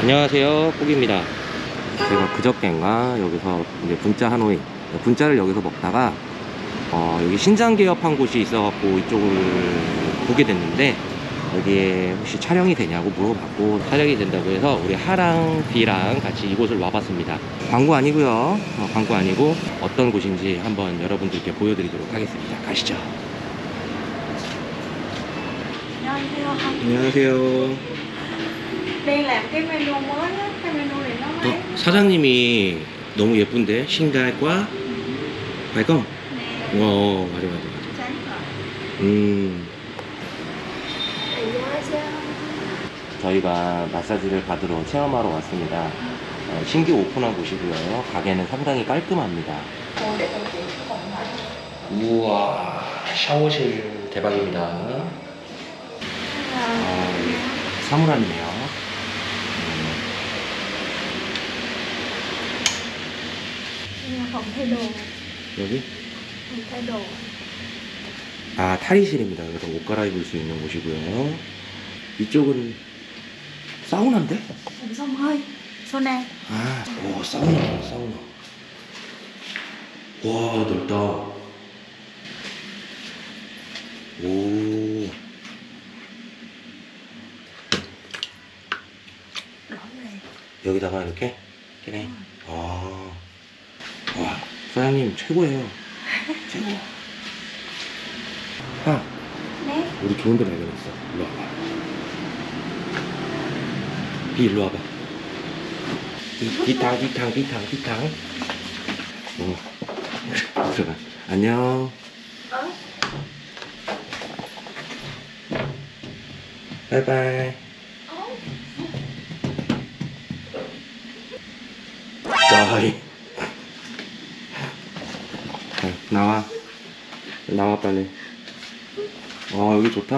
안녕하세요 꼭입니다. 제가 그저께인가 여기서 이제 분짜 하노이 분짜를 여기서 먹다가 어, 여기 신장 개업한 곳이 있어갖고 이쪽을 보게 됐는데 여기에 혹시 촬영이 되냐고 물어봤고 촬영이 된다고 해서 우리 하랑 B랑 같이 이곳을 와봤습니다. 광고 아니고요. 어, 광고 아니고 어떤 곳인지 한번 여러분들께 보여드리도록 하겠습니다. 가시죠. 안녕하세요. 안녕하세요 Đây là cái menu mới á, cái menu này nó mới. 어, 사장님이 너무 예쁜데? 신갈과 발검 Nè, 어 맞아 맞아 맞아 sáng rồi. 음. 안녕하세요. 저희가 마사지를 받으러 체험하러 왔습니다. 어, 신규 오픈한 곳이고요. 가게는 상당히 깔끔합니다. 우와 샤워실 대박입니다. 아, 사물함이네요 음, Đồ, 여기 đồ. 아 탈의실입니다 그래서 옷 갈아입을 수 있는 곳이고요 이쪽은 사우나인데? Sông hơi. Sauna. 아, 오, 사우나, 사우나. 와, 넓다. 오. 여기다가 이렇게? 그래. 아, 와, 사장님 최고예요. 최고. 아, Nè, 우리 좋은 데 발견했어. 일로 와봐. 비 일로 와봐. 비, 비탕, 비탕, 비탕, 비탕. 어. 들어가. 안녕. ở 바이바이. 빨리. 아 여기 좋다.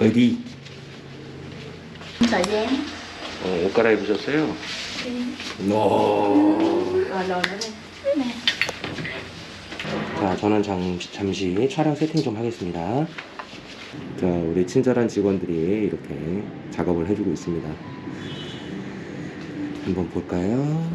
어디? 어, 옷 갈아입으셨어요? 와. Rồi nữa đây. Nè. 자, 저는 잠시, 잠시 촬영 세팅 좀 하겠습니다. 자, 우리 친절한 직원들이 이렇게 작업을 해주고 있습니다. 한번 볼까요?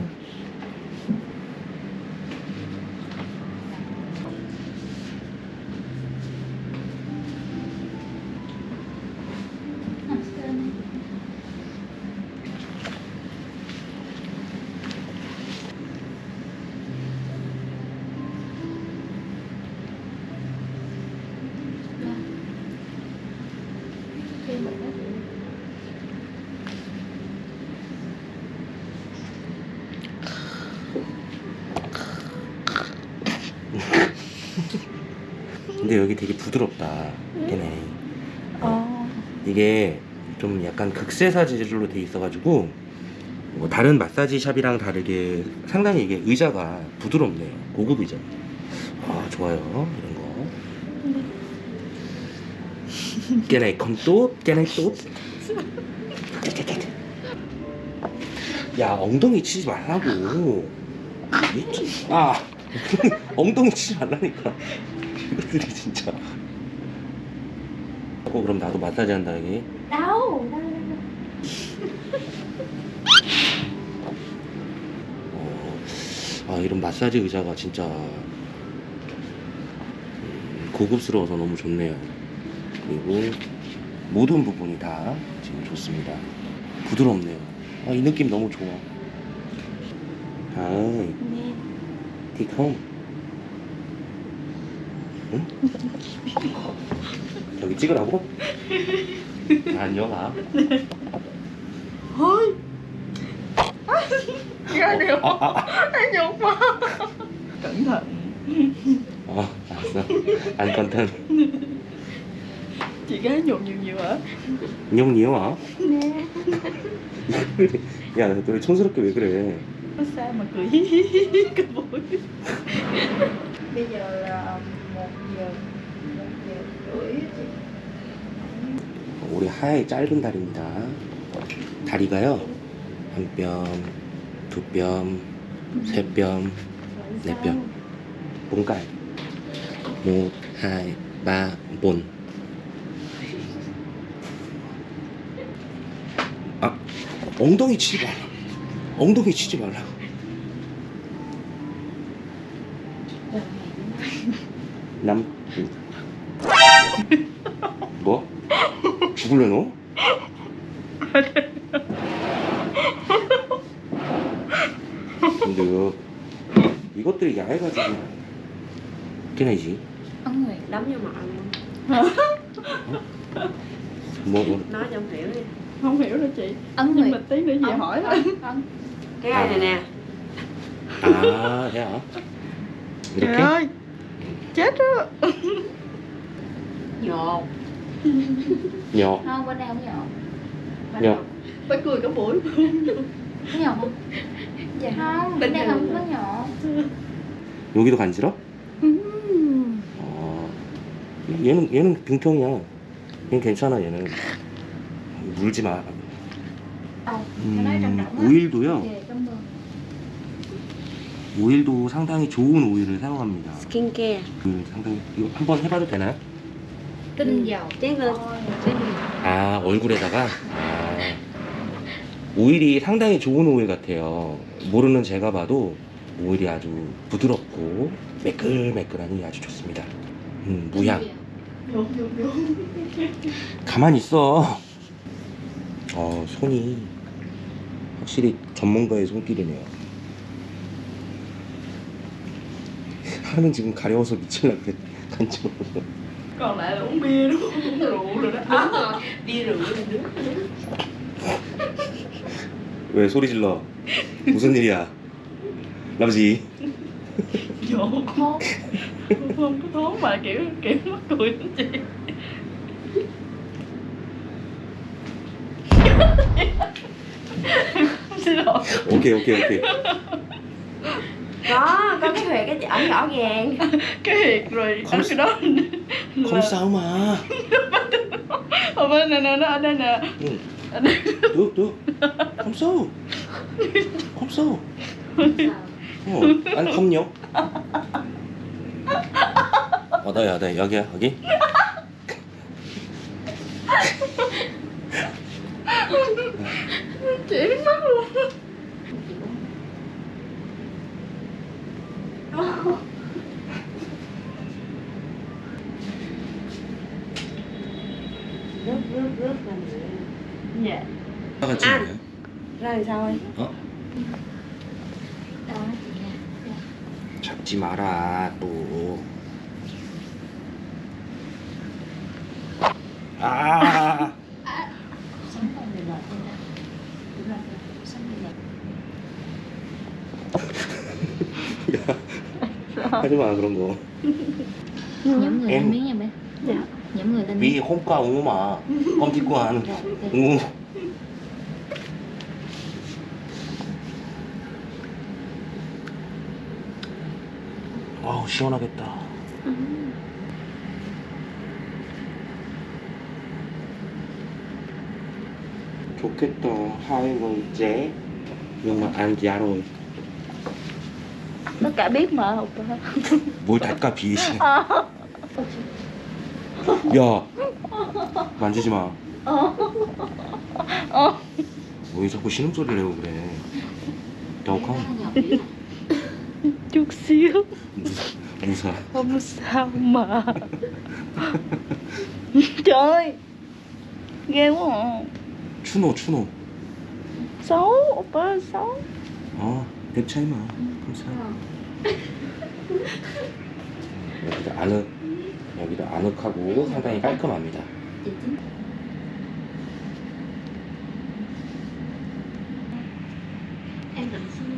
근데 여기 되게 부드럽다. 걔네. Ồ. 이게 좀 약간 극세사 재질로 돼 있어가지고 뭐 다른 마사지 샵이랑 다르게 상당히 이게 의자가 부드럽네요. 고급 의자. 아 좋아요 이런 거. 깨나이 컴또 깨나이 또. 야 엉덩이 치지 말라고. 아 엉덩이 치지 말라니까. 이것들이 진짜. 어 그럼 나도 마사지 한다 여기. Đâu? 어, 아 이런 마사지 의자가 진짜 음, 고급스러워서 너무 좋네요. 그리고 모든 부분이 다 지금 좋습니다. 부드럽네요. 아, 이 느낌 너무 좋아. 아, Nè. 티컴. 응? 여기 찍으라고? 안녕아. Thôi. Ra được. 아, 아, 아. Mà. Cẩn thận. 어, 알았어. 안 nhiều nhiều hả? 인형 Nè. 야, 너왜 촌스럽게 왜 그래? Sao mà cười cái mũi. Bây giờ là 우리 하얀 짧은 다리입니다. 다리가요. 한 뼘, 두 뼘, 세 뼘, 네 뼘. cái một hai ba bốn 아 엉덩이 치지 말라 엉덩이 치지 말라 남 뭐? 죽을래 너? 근데 이거 이것들이 야해가지고 cái ấn nguyệt đấm vô mặt luôn 뭐, 뭐 nói cho ông hiểu đi không hiểu đâu chị ấn nhưng nguyệt mà tí nữa về Ấn. hỏi thôi ấn cái ai này nè 아, thế hả? trời 이렇게? Chết á nhột nhỏ không bên đây không nhọn Bên đây phải cười cả buổi có nhọn không dạ không bên đây không có nhọn 여기도 간지러? 어, 얘는 얘는 빙통이야. 얘는 괜찮아 얘는 물지 마. 음, trong người 오일도 상당히 좋은 오일을 사용합니다. skincare 그 상당히 이거 한번 해봐도 되나요? tinh dầu chén lên 아 얼굴에다가 아, 오일이 상당히 좋은 오일 같아요. 모르는 제가 봐도 오일이 아주 부드럽고 매끌매끌하니 아주 좋습니다. 음, 무향. 가만히 있어. 어, 손이 확실히 전문가의 손길이네요. 하는 지금 가려워서 미칠라 그래. 간지러. còn lại là uống bia đúng không uống rượu rồi đó đúng rồi bia rượu lên nước 왜 소리 질러? 무슨 일이야? làm gì? vô không không có thốn mà kiểu kiểu mắc cười lắm chị xin lỗi 오케이 오케이 오케이. có có cái huyệt cái chở rõ ràng cái hiệt rồi Không đó cái đó không sao mà. ở bên này nè nó ở đây nè 응. ở đây được được. không sao. không sao. 어, 아니 컴요. 어디야, 어디 여기야, 여기. chị 아. ra làm sao 어? đó 잡지 마라 또. 아. sống còn người lợi thôi nè đúng rồi sống người lợi 하지 마 그런 거. nhóm người Em- lên miếng nha bé dạ nhóm người lên 위 miếng 홈가 옹마. 껌짓고 하는. rồi 아우 시원하겠다. 좋겠다. người trẻ nhưng mà ăn giá rồi. tất cả biết mà học 뭘 닦아 비시. 야 만지지 마. 어. 왜 자꾸 신음소리를 내고 그래? 덕컴 xíu 무사. không sao mà trời ơi ghê quá à. 추노 추노. xấu oppa xấu 어, 랩 차이 마. 감사. 여기도 아늑, 여기도 아늑하고 상당히 깔끔합니다. chị chính em định xin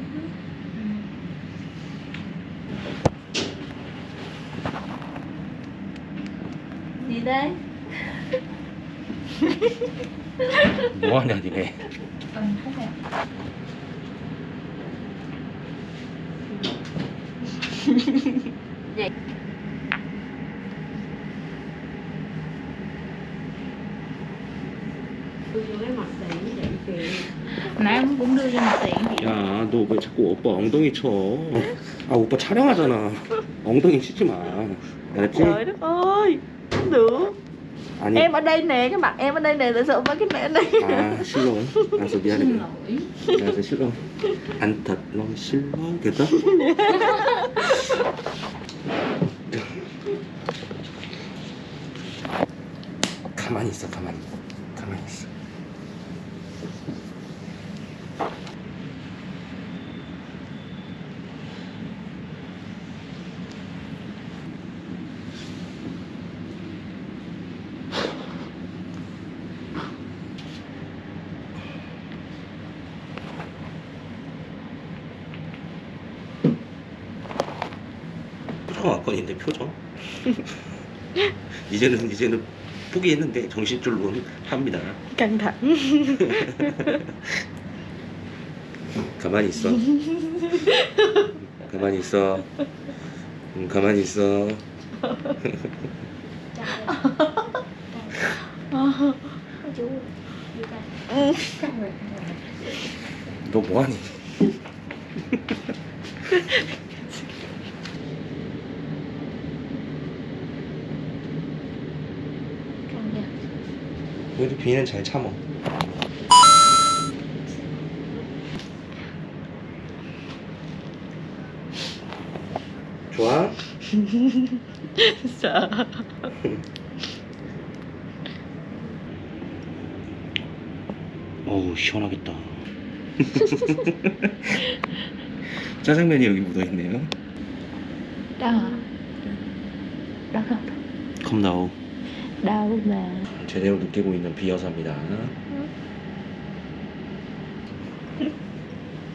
đây 뭐하냐 니네. cũng đưa cho mặt tiện 야, 너 왜 자꾸 오빠 엉덩이 쳐? 아, 오빠 촬영하잖아. 엉덩이 치지 마. 알았지? trời đất ơi không được 아니, em ở đây nè cái mặt em ở đây nè tại sao mấy cái này ở đây 아, 싫어. 알았어, 미안해. 알았어, 싫어. 안 탓, 너 싫어. 됐어? 가만히 있어, 가만히. 가만히 있어. 안건인데 표정? 이제는 이제는 포기했는데 정신줄로는 합니다. căng thẳng 가만히 있어. 가만히 있어. 응, 가만히 있어. 너 뭐하니? con nha 그래도 비는 잘 참어. 좋아? sợ 어우 시원하겠다. 짜장면이 여기 묻어 있네요. đó đó không 컵 나오. đâu mà 제대로 느끼고 있는 비여사입니다.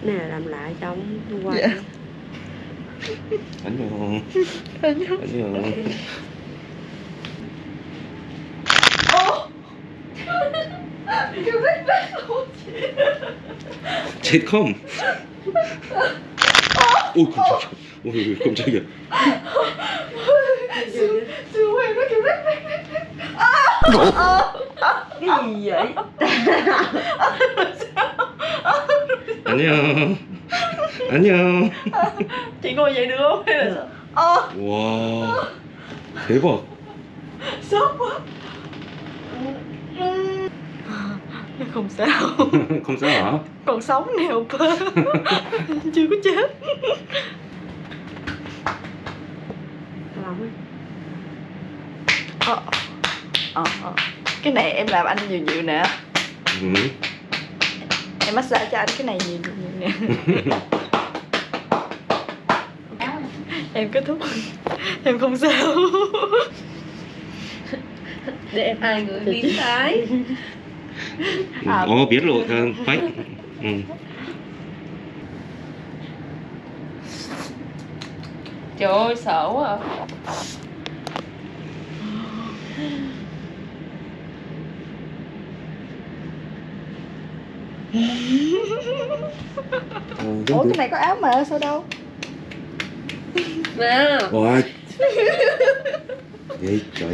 là làm lại quay Dạ. 안녕. 안녕 안녕. 제컴. 오 깜짝이야. 오 깜짝이야. cái gì vậy 안녕. 안녕. chị ngồi dậy được không hay là ờ 와 대박. sốt quá không sao không sao hả? còn sống nè oppa chưa có chết lòng ấy ờ ờ. Cái này em làm anh nhiều nhiều nè. Ừ. em massage cho anh cái này nhiều nhiều nè. Em kết thúc. Em không sao. Để em hai người biến thái. Ừ, à. Ồ biết lộ thơm phách. Ừ. Trời ơi sợ quá à. Ủa cái này có áo mà sao đâu nè 와. 에이, 야,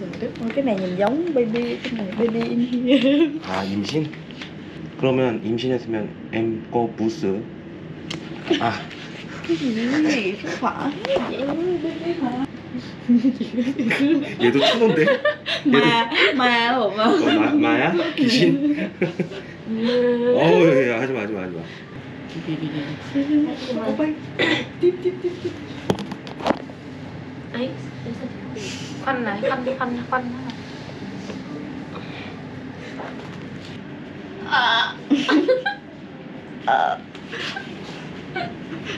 trời đất ơi cái này nhìn giống baby cái này baby in here 아 임신? 그러면 임신했으면 거 부스. 아, cái gì không phải vậy baby mà 얘도 추노 인데? mà mà hồn à 어, 마, 마야? 귀신? 어우, 야, 하지마, 하지마, 하지마. tiếp tiếp tiếp tiếp ấy em sao chị khoanh này khoanh khoanh khoanh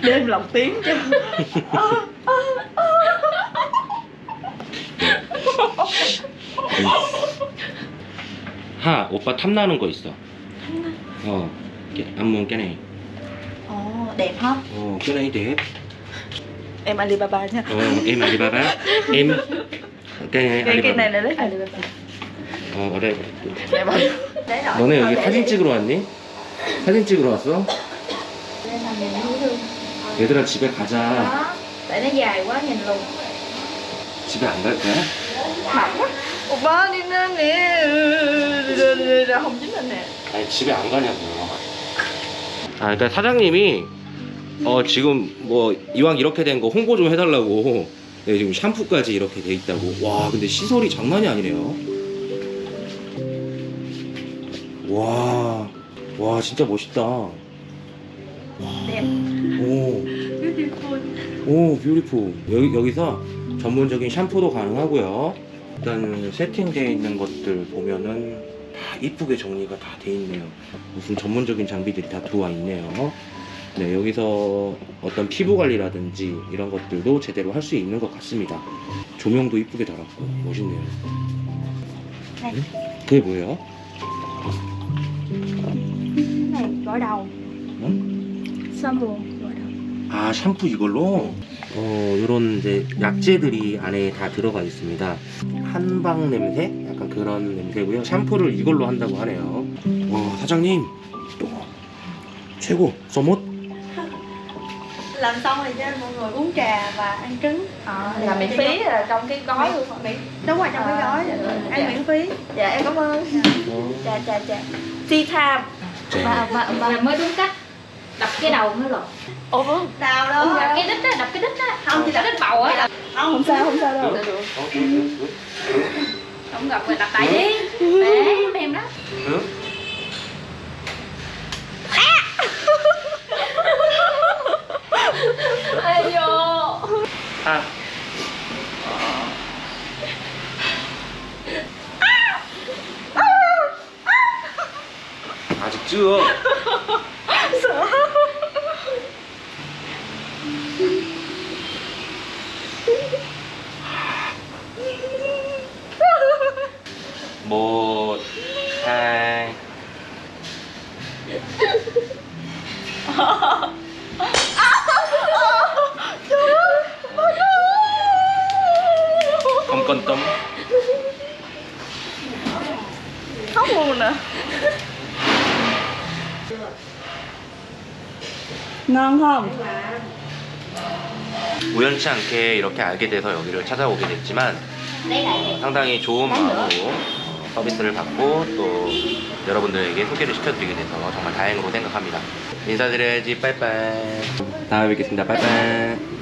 để em lọc tiếng cho 하, 오빠 탐나는 거 있어. 어, 깨, 안무 깨네. đẹp hả 어, 깨네 đẹp. em Alibaba nha 어, em 알리바바. em 깨네 cái cái này 알리바바. là lấy Alibaba 어, 그래. để rồi 너네 여기 사진 찍으러 왔니? 사진 찍으러 왔어? 얘들아 집에 가자. 집에 안 갈 거야? Anh nè 아니 집에 안 가냐고요. 아 그러니까 사장님이 어 지금 뭐 이왕 이렇게 된 거 홍보 좀 해달라고 네, 지금 샴푸까지 이렇게 돼 있다고. 와 근데 시설이 장난이 아니네요. 와, 와 진짜 멋있다. đẹp 오, beautiful 오, 뷰티풀. 여기 여기서 전문적인 샴푸도 가능하고요. 일단 세팅되어 있는 것들 보면은 다 이쁘게 정리가 다 돼 있네요. 무슨 전문적인 장비들이 다 들어와 있네요. 네, 여기서 어떤 피부 관리라든지 이런 것들도 제대로 할 수 있는 것 같습니다. 조명도 이쁘게 달았고 멋있네요. Này. 그게 뭐예요? gội đầu 응? gội đầu 아 샴푸 이걸로 어 이런 이제 약재들이 안에 다 들어가 있습니다 한방 냄새 약간 그런 냄새고요 샴푸를 이걸로 한다고 하네요 와 사장님 최고 써못 làm xong rồi cho mọi người uống trà và ăn trứng à, là miễn phí là trong cái gói luôn miễn đúng rồi trong cái gói ăn miễn phí dạ em cảm ơn chà chà chà tea time và và và mới đúng cách đập cái đầu nó lột ủa? Vâng sao đó. đập cái đít á đập cái đít á. Không thì đập đít bầu á. không không sao không sao đâu. Không gặp rồi đập tay đi. Bé mềm đó. Ai vô? À. à. 아직 chưa? Một hai không quan tâm khóc luôn nè ngon không 우연치 않게 이렇게 알게 돼서 여기를 찾아오게 됐지만 상당히 좋은 마음으로 어, 서비스를 받고 또 여러분들에게 소개를 시켜드리게 돼서 정말 다행으로 생각합니다. 인사드려야지 빠이빠이. 다음에 뵙겠습니다. 빠이빠이.